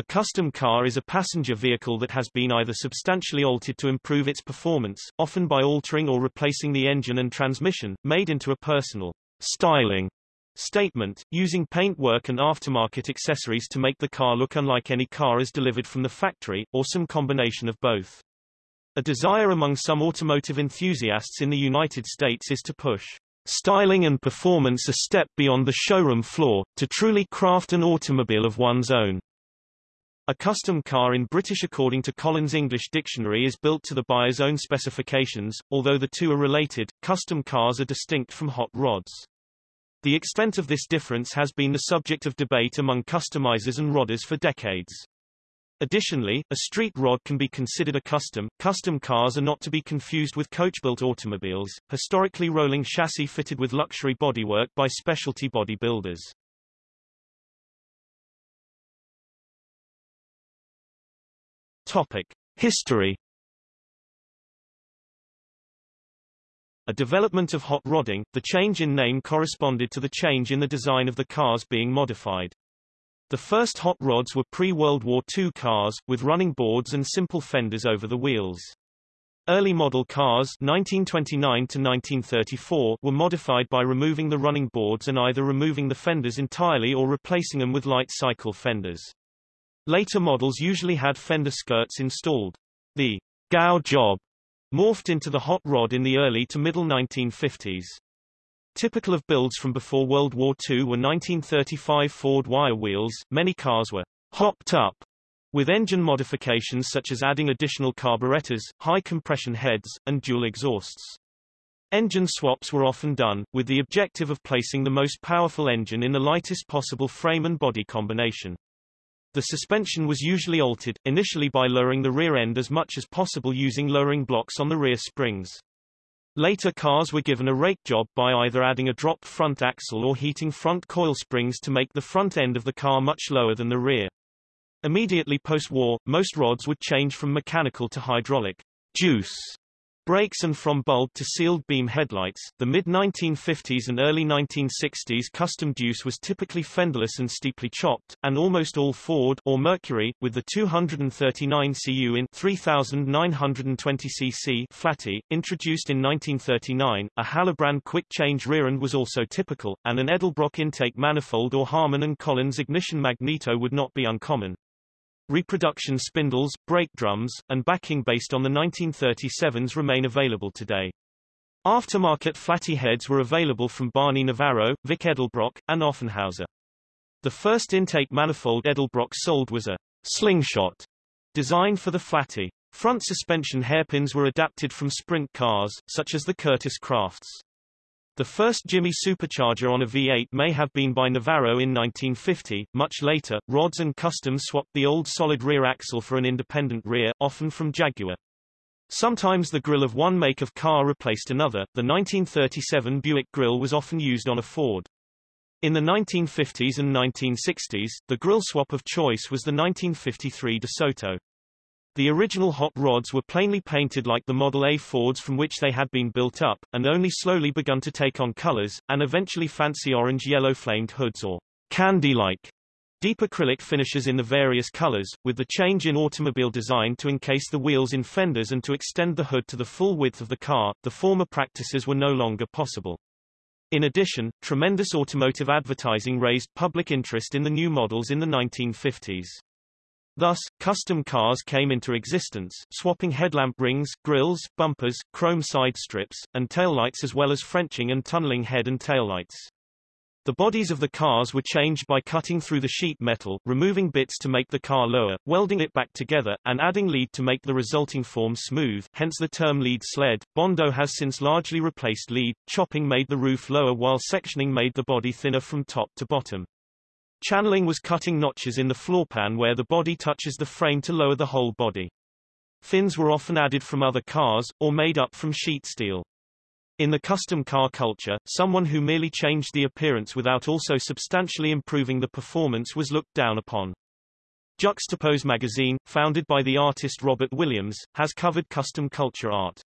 A custom car is a passenger vehicle that has been either substantially altered to improve its performance, often by altering or replacing the engine and transmission, made into a personal styling statement, using paintwork and aftermarket accessories to make the car look unlike any car as delivered from the factory, or some combination of both. A desire among some automotive enthusiasts in the United States is to push styling and performance a step beyond the showroom floor, to truly craft an automobile of one's own. A custom car in British according to Collins English Dictionary is built to the buyer's own specifications, although the two are related, custom cars are distinct from hot rods. The extent of this difference has been the subject of debate among customizers and rodders for decades. Additionally, a street rod can be considered a custom. Custom cars are not to be confused with coach-built automobiles, historically rolling chassis fitted with luxury bodywork by specialty body Topic: History. A development of hot rodding, the change in name corresponded to the change in the design of the cars being modified. The first hot rods were pre-World War II cars, with running boards and simple fenders over the wheels. Early model cars 1929 to 1934 were modified by removing the running boards and either removing the fenders entirely or replacing them with light cycle fenders. Later models usually had fender skirts installed. The Gow job morphed into the hot rod in the early to middle 1950s. Typical of builds from before World War II were 1935 Ford wire wheels. Many cars were hopped up with engine modifications such as adding additional carburetors, high compression heads, and dual exhausts. Engine swaps were often done, with the objective of placing the most powerful engine in the lightest possible frame and body combination. The suspension was usually altered, initially by lowering the rear end as much as possible using lowering blocks on the rear springs. Later cars were given a rake job by either adding a dropped front axle or heating front coil springs to make the front end of the car much lower than the rear. Immediately post-war, most rods would change from mechanical to hydraulic juice brakes and from bulb to sealed beam headlights. The mid-1950s and early 1960s custom deuce was typically fenderless and steeply chopped, and almost all Ford or Mercury, with the 239 cu in 3920 cc flatty, introduced in 1939. A Halibrand quick-change rear end was also typical, and an Edelbrock intake manifold or Harman and Collins ignition magneto would not be uncommon. Reproduction spindles, brake drums, and backing based on the 1937s remain available today. Aftermarket flatty heads were available from Barney Navarro, Vic Edelbrock, and Offenhauser. The first intake manifold Edelbrock sold was a slingshot designed for the flatty. Front suspension hairpins were adapted from sprint cars, such as the Kurtis Krafts. The first Jimmy supercharger on a V8 may have been by Navarro in 1950. Much later, rods and customs swapped the old solid rear axle for an independent rear, often from Jaguar. Sometimes the grille of one make of car replaced another. The 1937 Buick grille was often used on a Ford. In the 1950s and 1960s, the grille swap of choice was the 1953 DeSoto. The original hot rods were plainly painted like the Model A Fords from which they had been built up, and only slowly begun to take on colors, and eventually fancy orange-yellow flamed hoods or candy-like deep acrylic finishes in the various colors, with the change in automobile design to encase the wheels in fenders and to extend the hood to the full width of the car, the former practices were no longer possible. In addition, tremendous automotive advertising raised public interest in the new models in the 1950s. Thus, custom cars came into existence, swapping headlamp rings, grills, bumpers, chrome side strips, and taillights as well as Frenching and tunneling head and taillights. The bodies of the cars were changed by cutting through the sheet metal, removing bits to make the car lower, welding it back together, and adding lead to make the resulting form smooth, hence the term lead sled. Bondo has since largely replaced lead, chopping made the roof lower while sectioning made the body thinner from top to bottom. Channeling was cutting notches in the floorpan where the body touches the frame to lower the whole body. Fins were often added from other cars, or made up from sheet steel. In the custom car culture, someone who merely changed the appearance without also substantially improving the performance was looked down upon. Juxtapose magazine, founded by the artist Robert Williams, has covered custom culture art.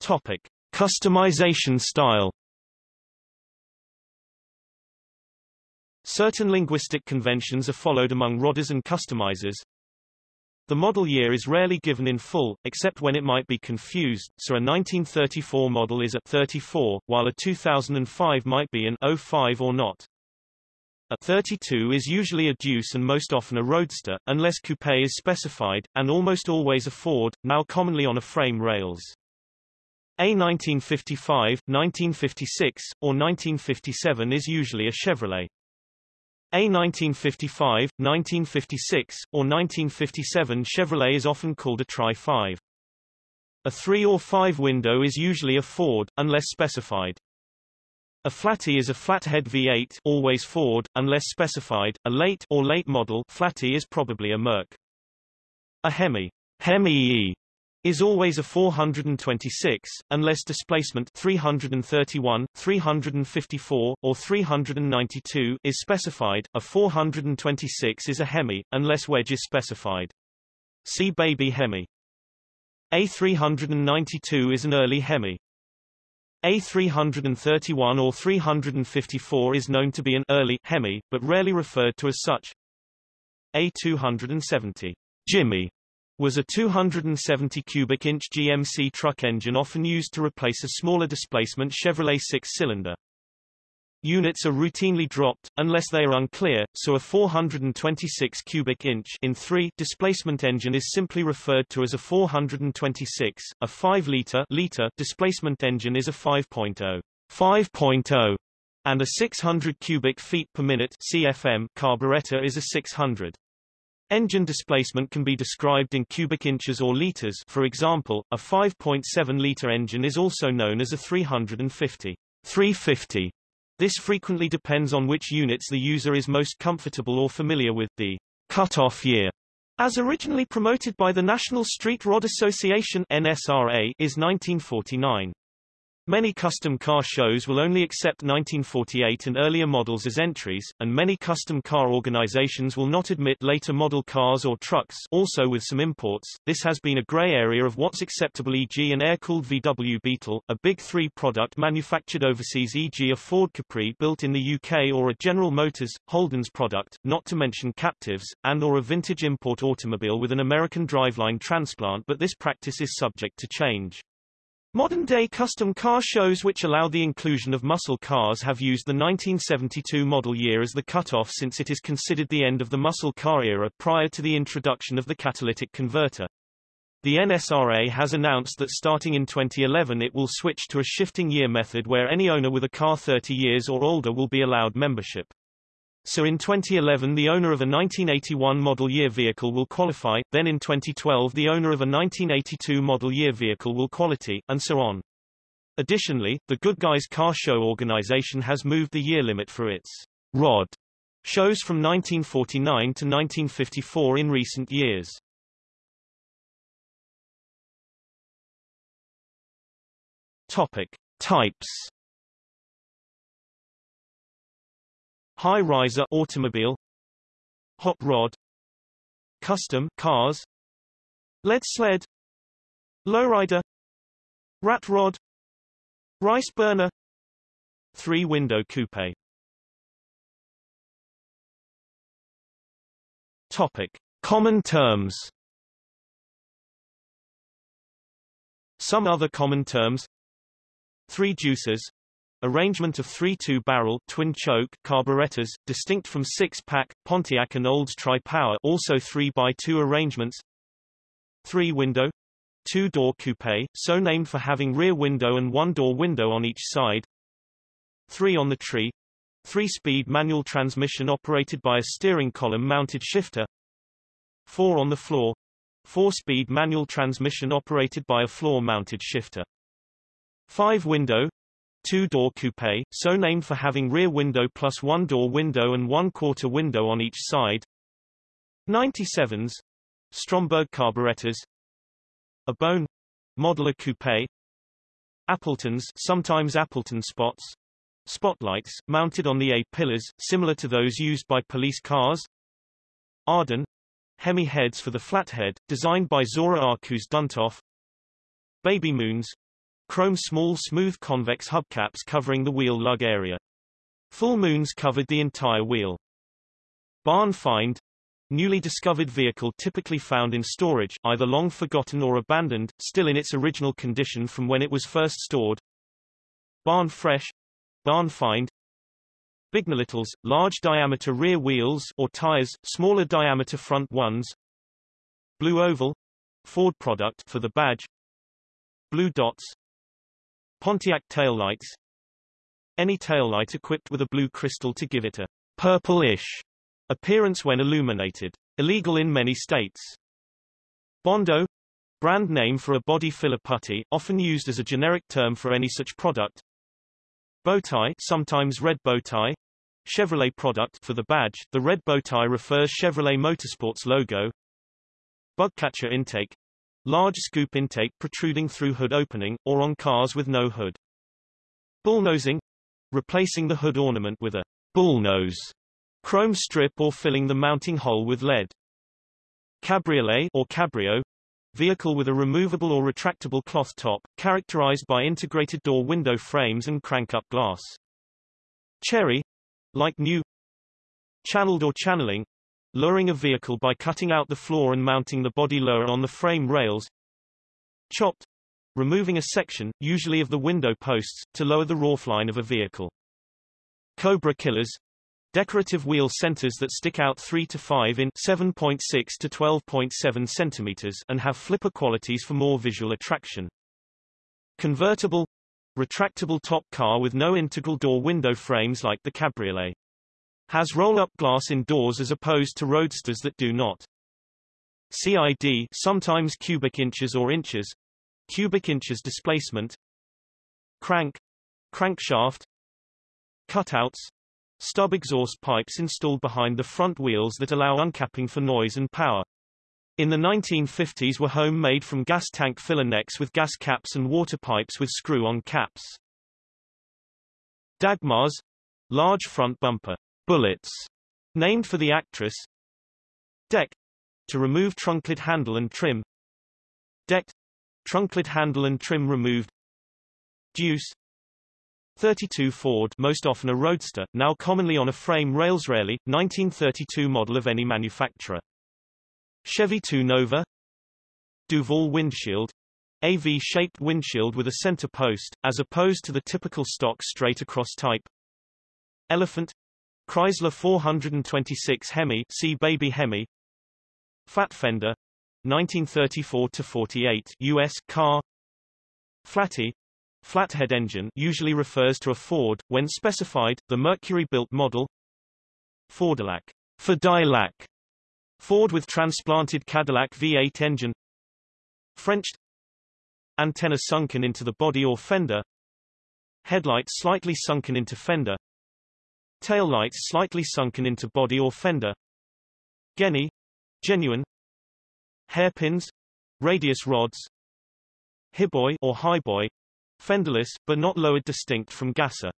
Topic. Customization style Certain linguistic conventions are followed among rodders and customizers. The model year is rarely given in full, except when it might be confused, so a 1934 model is a 34, while a 2005 might be an 05 or not. A 32 is usually a deuce and most often a roadster, unless coupe is specified, and almost always a Ford, now commonly on a frame rails. A 1955, 1956, or 1957 is usually a Chevrolet. A 1955, 1956, or 1957 Chevrolet is often called a Tri-5. A 3 or 5 window is usually a Ford, unless specified. A flatty is a flathead V8 always Ford, unless specified. A late or late model flatty is probably a Merc. A Hemi, Hemi is always a 426, unless displacement 331, 354, or 392 is specified. A 426 is a Hemi, unless wedge is specified. See Baby Hemi. A 392 is an early Hemi. A331 or 354 is known to be an early Hemi, but rarely referred to as such. A270 Jimmy was a 270 cubic inch GMC truck engine often used to replace a smaller displacement Chevrolet six-cylinder. Units are routinely dropped, unless they are unclear, so a 426 cubic inch in 3 displacement engine is simply referred to as a 426, a 5-liter liter displacement engine is a 5.0 5.0, and a 600 cubic feet per minute CFM carburetor is a 600. Engine displacement can be described in cubic inches or liters for example, a 5.7-liter engine is also known as a 350 350 this frequently depends on which units the user is most comfortable or familiar with. The cut-off year, as originally promoted by the National Street Rod Association NSRA, is 1949. Many custom car shows will only accept 1948 and earlier models as entries, and many custom car organizations will not admit later model cars or trucks also with some imports. This has been a gray area of what's acceptable e.g. an air-cooled VW Beetle, a Big 3 product manufactured overseas e.g. a Ford Capri built in the UK or a General Motors, Holden's product, not to mention captives, and or a vintage import automobile with an American driveline transplant but this practice is subject to change. Modern-day custom car shows which allow the inclusion of muscle cars have used the 1972 model year as the cutoff since it is considered the end of the muscle car era prior to the introduction of the catalytic converter. The NSRA has announced that starting in 2011 it will switch to a shifting year method where any owner with a car 30 years or older will be allowed membership. So in 2011 the owner of a 1981 model year vehicle will qualify, then in 2012 the owner of a 1982 model year vehicle will quality, and so on. Additionally, the Good Guys Car Show organization has moved the year limit for its ROD shows from 1949 to 1954 in recent years. Topic. Types High riser automobile. Hot rod. Custom cars. Lead sled. Lowrider. Rat rod. Rice burner. Three-window coupe. Topic. Common terms. Some other common terms. Three deuces Arrangement of three two-barrel twin-choke carburetors, distinct from six-pack Pontiac and Olds tri-power, also 3x2 arrangements. Three-window, two-door coupe, so named for having rear window and one-door window on each side. Three on the tree, three-speed manual transmission operated by a steering column-mounted shifter. Four on the floor, four-speed manual transmission operated by a floor-mounted shifter. Five-window, two-door coupe, so named for having rear window plus one-door window and one-quarter window on each side. 97s, Stromberg carburetors. A bone, Model A coupe. Appletons, sometimes Appleton spots. Spotlights, mounted on the A-pillars, similar to those used by police cars. Ardun, Hemi heads for the flathead, designed by Zora Arkus Duntov. Baby moons, Chrome small smooth convex hubcaps covering the wheel lug area. Full moons covered the entire wheel. Barn find Newly discovered vehicle typically found in storage, either long forgotten or abandoned, still in its original condition from when it was first stored. Barn fresh Barn find Bignolittles, large diameter rear wheels or tires, smaller diameter front ones. Blue oval Ford product for the badge. Blue dots Pontiac taillights Any taillight equipped with a blue crystal to give it a purple-ish appearance when illuminated. Illegal in many states. Bondo brand name for a body filler putty, often used as a generic term for any such product. Bowtie, sometimes red bowtie, Chevrolet product for the badge. The red bowtie refers Chevrolet Motorsports logo. Bugcatcher intake, large scoop intake protruding through hood opening, or on cars with no hood. Bullnosing, replacing the hood ornament with a bullnose, chrome strip or filling the mounting hole with lead. Cabriolet or cabrio, vehicle with a removable or retractable cloth top, characterized by integrated door window frames and crank-up glass. Cherry, like new channeled or channeling, lowering a vehicle by cutting out the floor and mounting the body lower on the frame rails. Chopped, removing a section, usually of the window posts, to lower the roofline of a vehicle. Cobra killers, Decorative wheel centers that stick out 3 to 5 in 7.6 to 12.7 centimeters and have flipper qualities for more visual attraction. Convertible retractable top car with no integral door window frames like the Cabriolet. Has roll-up glass in doors as opposed to roadsters that do not. CID sometimes cubic inches or inches. Cubic inches displacement. Crank. Crankshaft. Cutouts. Stub exhaust pipes installed behind the front wheels that allow uncapping for noise and power. In the 1950s were home-made from gas tank filler necks with gas caps and water pipes with screw-on caps. Dagmars. Large front bumper bullets, named for the actress. Deck to remove trunklid handle and trim. Decked trunklid handle and trim removed. Deuce 32 Ford most often a roadster, now commonly on a frame rails rarely, 1932 model of any manufacturer. Chevy 2 Nova Duval windshield AV-shaped windshield with a center post, as opposed to the typical stock straight-across type. Elephant Chrysler 426 Hemi see Baby Hemi. Fat Fender 1934-48 U.S. car. Flatty Flathead engine usually refers to a Ford, when specified, the Mercury-built model. Fordillac, Fordillac, Ford with transplanted Cadillac V8 engine. Frenched Antenna sunken into the body or fender. Headlight slightly sunken into fender Taillights slightly sunken into body or fender Genny, genuine Hairpins Radius rods Highboy or highboy Fenderless, but not lowered distinct from Gasser.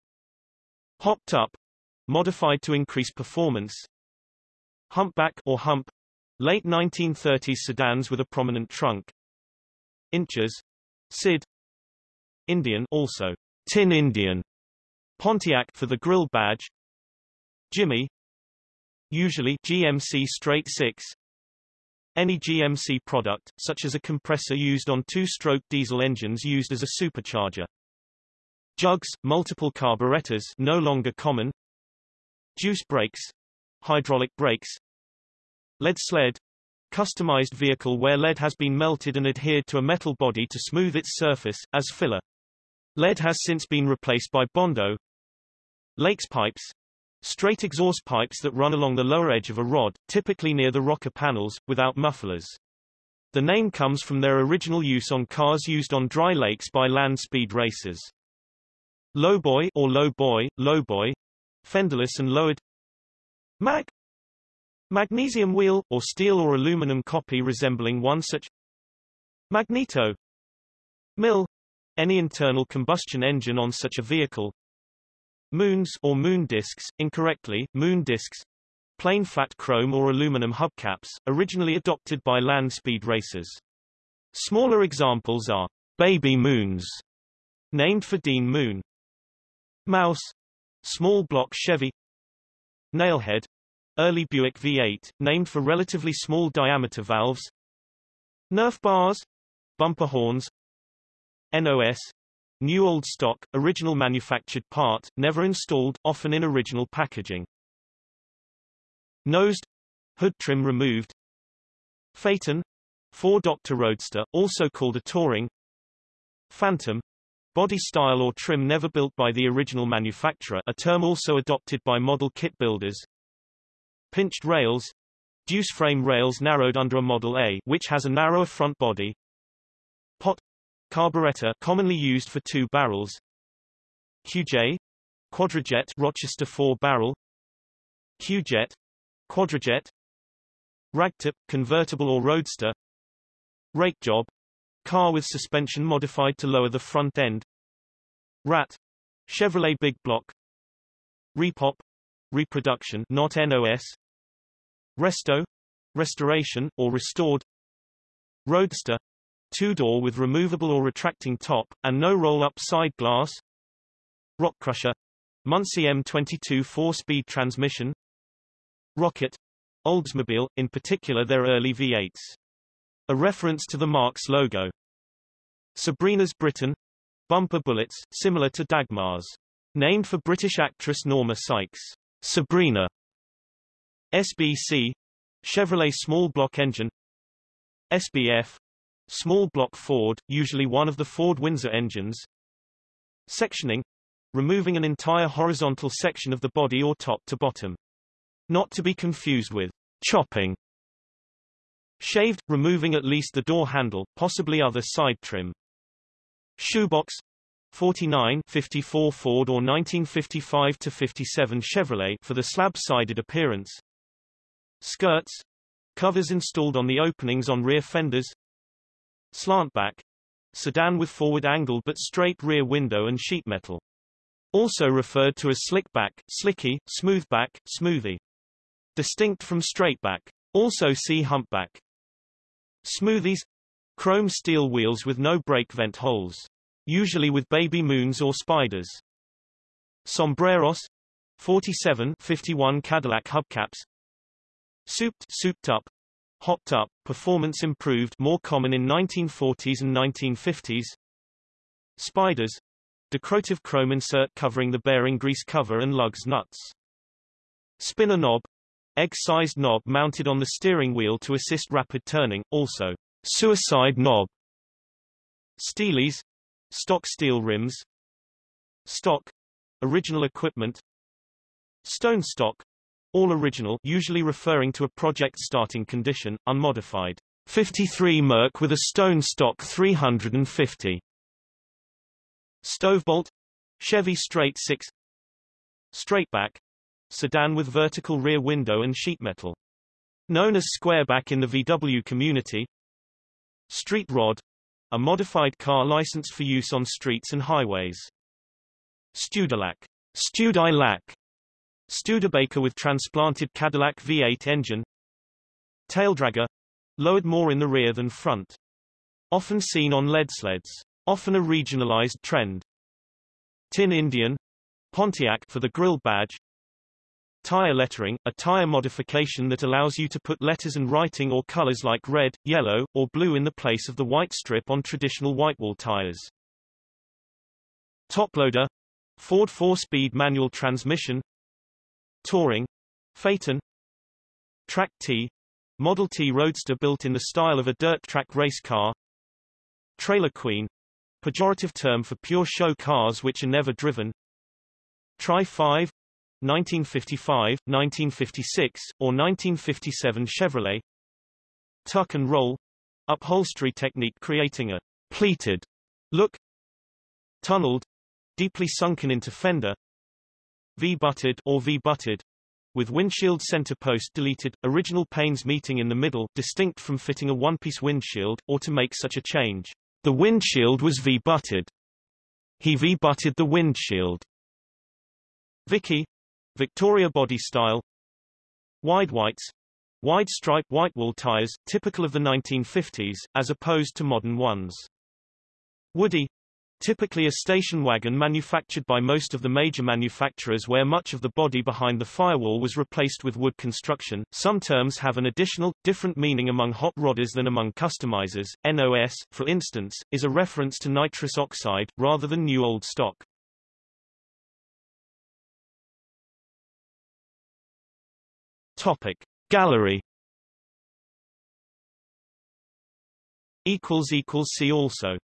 Hopped up, modified to increase performance. Humpback or hump, late 1930s sedans with a prominent trunk. Inches, Sid. Indian also, Tin Indian. Pontiac for the grill badge. Jimmy, usually GMC straight 6, any GMC product, such as a compressor used on two-stroke diesel engines used as a supercharger. Jugs, multiple carburetors no longer common. Juice brakes, hydraulic brakes. Lead sled, customized vehicle where lead has been melted and adhered to a metal body to smooth its surface, as filler. Lead has since been replaced by Bondo. Lakes pipes, Straight exhaust pipes that run along the lower edge of a rod, typically near the rocker panels, without mufflers. The name comes from their original use on cars used on dry lakes by land speed racers. Lowboy or low boy, lowboy, fenderless and lowered. Mag Magnesium wheel, or steel or aluminum copy resembling one such. Magneto Mill any internal combustion engine on such a vehicle, Moons or moon discs, incorrectly, moon discs, plain flat chrome or aluminum hubcaps, originally adopted by land speed racers. Smaller examples are baby moons, named for Dean Moon. Mouse, small block Chevy. Nailhead, early Buick V8, named for relatively small diameter valves. Nerf bars, bumper horns. NOS, new old stock, original manufactured part, never installed, often in original packaging. Nosed, hood trim removed. Phaeton, four-doctor roadster, also called a touring. Phantom, body style or trim never built by the original manufacturer a term also adopted by model kit builders. Pinched rails, deuce frame rails narrowed under a Model A which has a narrower front body. Pot, carburetor commonly used for two barrels. QJ, quadrajet Rochester four-barrel. QJet, quadrajet. Ragtip, convertible or roadster. Rake job car with suspension modified to lower the front end. Rat Chevrolet big block. Repop reproduction not NOS resto restoration or restored. Roadster two-door with removable or retracting top and no roll-up side glass rock crusher Muncie M22 four-speed transmission Rocket, Oldsmobile, in particular their early V8s. A reference to the Marks logo. Sabrina's Britain, bumper bullets, similar to Dagmars. Named for British actress Norma Sykes. Sabrina. SBC, Chevrolet small block engine. SBF, small block Ford, usually one of the Ford Windsor engines. Sectioning, removing an entire horizontal section of the body or top to bottom. Not to be confused with chopping. Shaved, removing at least the door handle, possibly other side trim. Shoebox 49 54 Ford or 1955 to 57 Chevrolet for the slab-sided appearance. Skirts covers installed on the openings on rear fenders. Slantback sedan with forward angled but straight rear window and sheet metal. Also referred to as slickback, slicky, smoothback, smoothie. Distinct from straightback. Also see humpback. Smoothies. Chrome steel wheels with no brake vent holes. Usually with baby moons or spiders. Sombreros. 47 51 Cadillac hubcaps. Souped, souped up. Hopped up, performance improved more common in 1940s and 1950s. Spiders. Decorative chrome insert covering the bearing grease cover and lugs nuts. Spinner knob, Egg-sized knob mounted on the steering wheel to assist rapid turning, also suicide knob. Steelies, stock steel rims. Stock, original equipment. Stone stock, all original usually referring to a project starting condition, unmodified. 53 Merc with a stone stock 350. Stovebolt, Chevy straight 6. Straightback, sedan with vertical rear window and sheet metal. Known as squareback in the VW community. Street rod, a modified car licensed for use on streets and highways. Studilac, Studilac, Studebaker with transplanted Cadillac V8 engine. Taildragger, lowered more in the rear than front. Often seen on lead sleds. Often a regionalized trend. Tin Indian, Pontiac for the grill badge, Tire lettering, a tire modification that allows you to put letters and writing or colors like red, yellow, or blue in the place of the white strip on traditional whitewall tires. Toploader, Ford 4-speed manual transmission, Touring, Phaeton, Track T, Model T Roadster built in the style of a dirt track race car, Trailer Queen, pejorative term for pure show cars which are never driven, Tri 5, 1955, 1956, or 1957 Chevrolet. Tuck and roll. Upholstery technique creating a pleated look. Tunneled. Deeply sunken into fender V-butted or V-butted with windshield center post deleted, original panes meeting in the middle distinct from fitting a one-piece windshield, or to make such a change. The windshield was V-butted. He V-butted the windshield. Vicky, Victoria body style Wide whites Wide stripe whitewall tires, typical of the 1950s, as opposed to modern ones. Woody typically a station wagon manufactured by most of the major manufacturers where much of the body behind the firewall was replaced with wood construction. Some terms have an additional, different meaning among hot rodders than among customizers. NOS, for instance, is a reference to nitrous oxide, rather than new old stock. Topic. Gallery See also